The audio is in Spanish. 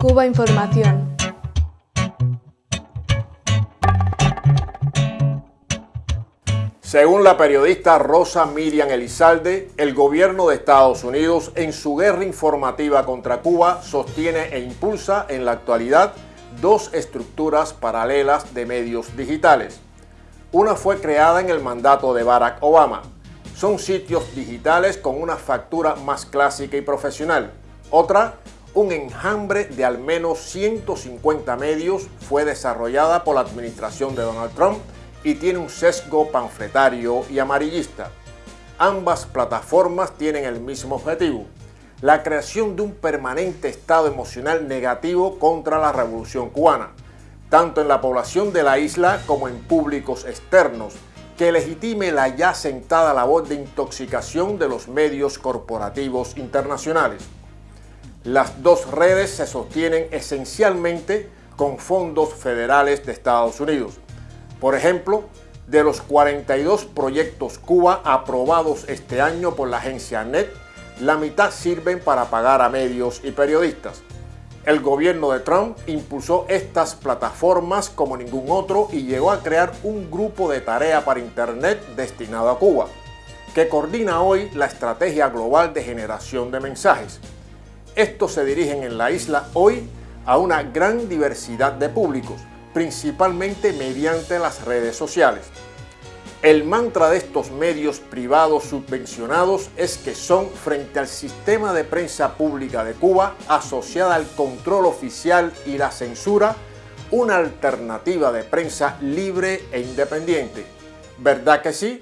Cuba Información. Según la periodista Rosa Miriam Elizalde, el gobierno de Estados Unidos en su guerra informativa contra Cuba sostiene e impulsa en la actualidad dos estructuras paralelas de medios digitales. Una fue creada en el mandato de Barack Obama. Son sitios digitales con una factura más clásica y profesional. Otra, un enjambre de al menos 150 medios, fue desarrollada por la administración de Donald Trump y tiene un sesgo panfletario y amarillista. Ambas plataformas tienen el mismo objetivo, la creación de un permanente estado emocional negativo contra la revolución cubana, tanto en la población de la isla como en públicos externos, que legitime la ya sentada labor de intoxicación de los medios corporativos internacionales. Las dos redes se sostienen esencialmente con fondos federales de Estados Unidos. Por ejemplo, de los 42 proyectos Cuba aprobados este año por la agencia NET, la mitad sirven para pagar a medios y periodistas. El gobierno de Trump impulsó estas plataformas como ningún otro y llegó a crear un grupo de tarea para Internet destinado a Cuba, que coordina hoy la estrategia global de generación de mensajes. Estos se dirigen en la isla hoy a una gran diversidad de públicos, principalmente mediante las redes sociales. El mantra de estos medios privados subvencionados es que son, frente al sistema de prensa pública de Cuba, asociada al control oficial y la censura, una alternativa de prensa libre e independiente. ¿Verdad que sí?